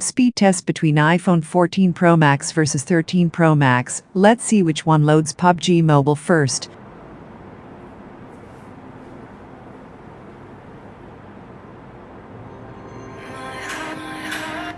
Speed test between iPhone 14 Pro Max versus 13 Pro Max. Let's see which one loads PUBG Mobile first.